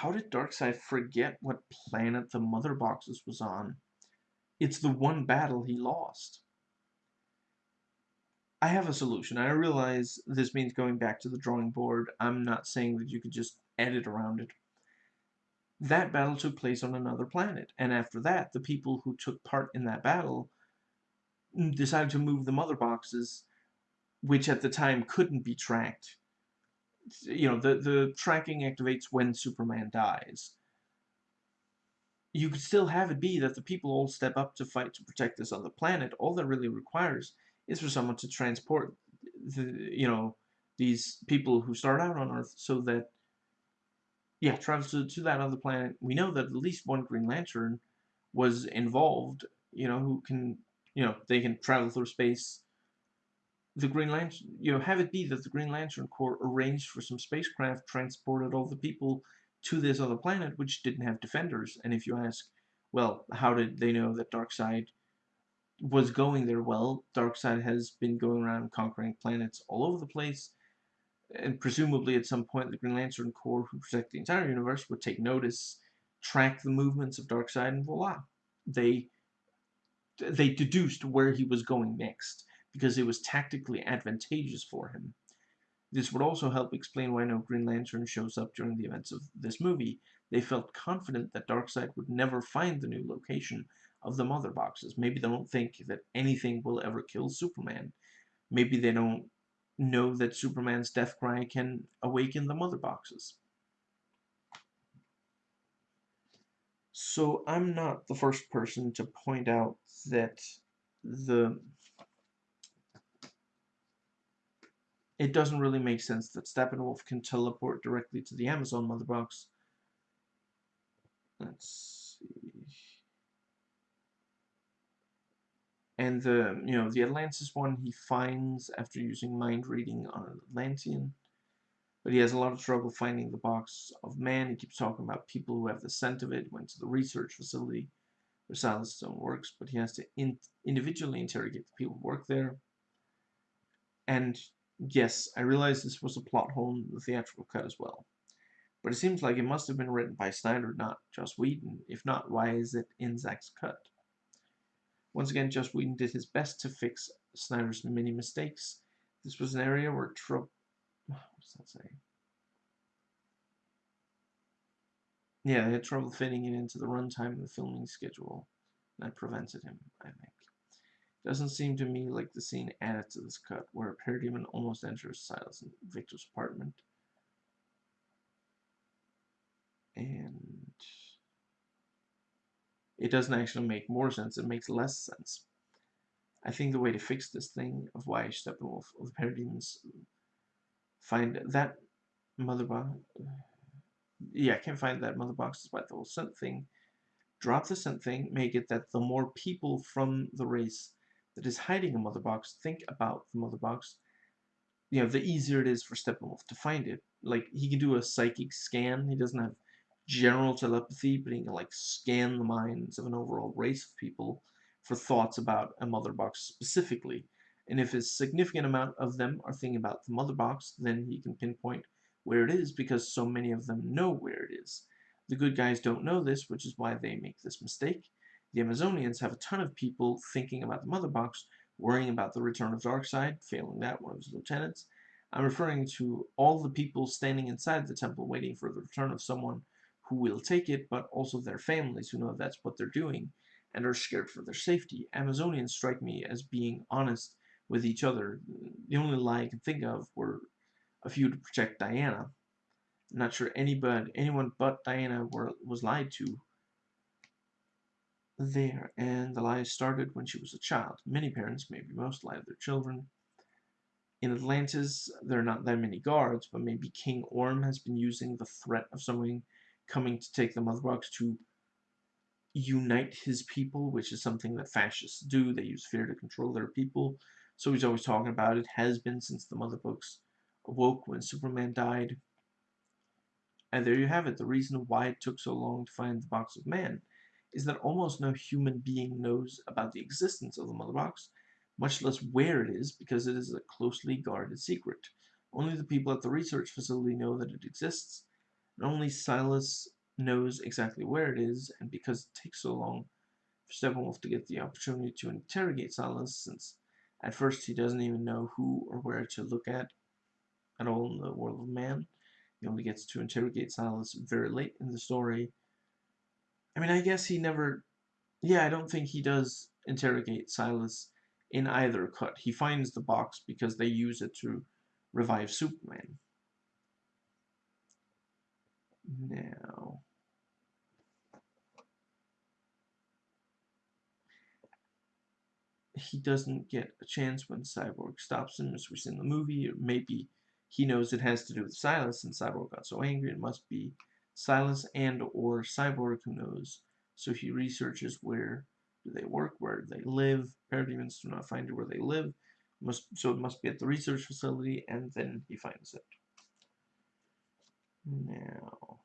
How did Darkseid forget what planet the Mother Boxes was on? It's the one battle he lost. I have a solution. I realize this means going back to the drawing board. I'm not saying that you could just edit around it. That battle took place on another planet, and after that, the people who took part in that battle decided to move the mother boxes, which at the time couldn't be tracked. You know, the, the tracking activates when Superman dies. You could still have it be that the people all step up to fight to protect this other planet. All that really requires is for someone to transport the, you know, these people who start out on Earth so that, yeah, travel to, to that other planet. We know that at least one Green Lantern was involved, you know, who can, you know, they can travel through space. The Green Lantern, you know, have it be that the Green Lantern Corps arranged for some spacecraft, transported all the people to this other planet, which didn't have defenders. And if you ask, well, how did they know that Darkseid was going there well. Darkseid has been going around conquering planets all over the place, and presumably at some point the Green Lantern Corps, who protect the entire universe, would take notice, track the movements of Darkseid, and voila, they they deduced where he was going next because it was tactically advantageous for him. This would also help explain why no Green Lantern shows up during the events of this movie. They felt confident that Darkseid would never find the new location of the mother boxes. Maybe they don't think that anything will ever kill Superman. Maybe they don't know that Superman's death cry can awaken the mother boxes. So I'm not the first person to point out that the it doesn't really make sense that Steppenwolf can teleport directly to the Amazon mother box. Let's see. And the, you know, the Atlantis one he finds after using mind reading on an Atlantean. But he has a lot of trouble finding the box of man. He keeps talking about people who have the scent of it, went to the research facility where Silas Stone works, but he has to in individually interrogate the people who work there. And yes, I realize this was a plot hole in the theatrical cut as well. But it seems like it must have been written by Snyder, not Joss Whedon. If not, why is it in Zack's cut? Once again, Joss Whedon did his best to fix Snyder's many mistakes. This was an area where trouble. What does that say? Yeah, they had trouble fitting it into the runtime of the filming schedule. That prevented him, I think. Doesn't seem to me like the scene added to this cut, where a parademon almost enters Silas and Victor's apartment. And it doesn't actually make more sense, it makes less sense. I think the way to fix this thing of why Steppenwolf of the Parademons find that mother box yeah, I can't find that mother box despite the whole scent thing. Drop the scent thing, make it that the more people from the race that is hiding a mother box think about the mother box, you know, the easier it is for Steppenwolf to find it. Like, he can do a psychic scan, he doesn't have general telepathy, but he can like scan the minds of an overall race of people for thoughts about a mother box specifically. And if a significant amount of them are thinking about the mother box, then he can pinpoint where it is because so many of them know where it is. The good guys don't know this, which is why they make this mistake. The Amazonians have a ton of people thinking about the mother box, worrying about the return of Darkseid, failing that, one of his lieutenants. I'm referring to all the people standing inside the temple waiting for the return of someone who will take it, but also their families who know that's what they're doing and are scared for their safety. Amazonians strike me as being honest with each other. The only lie I can think of were a few to protect Diana. I'm not sure anybody, anyone but Diana were, was lied to there, and the lie started when she was a child. Many parents, maybe most, lie to their children. In Atlantis, there are not that many guards, but maybe King Orm has been using the threat of someone coming to take the Mother Box to unite his people, which is something that fascists do. They use fear to control their people. So he's always talking about it, has been since the Mother Box awoke when Superman died. And there you have it. The reason why it took so long to find the Box of Man is that almost no human being knows about the existence of the Mother Box, much less where it is, because it is a closely guarded secret. Only the people at the research facility know that it exists, and only Silas knows exactly where it is, and because it takes so long for Steppenwolf to get the opportunity to interrogate Silas, since at first he doesn't even know who or where to look at at all in the world of man. He only gets to interrogate Silas very late in the story. I mean, I guess he never. Yeah, I don't think he does interrogate Silas in either cut. He finds the box because they use it to revive Superman. Now. He doesn't get a chance when Cyborg stops him, as we see in the movie, maybe he knows it has to do with Silas, and Cyborg got so angry it must be Silas and or cyborg, who knows? So he researches where do they work, where do they live. Parademons do not find it where they live. Must, so it must be at the research facility, and then he finds it. Now,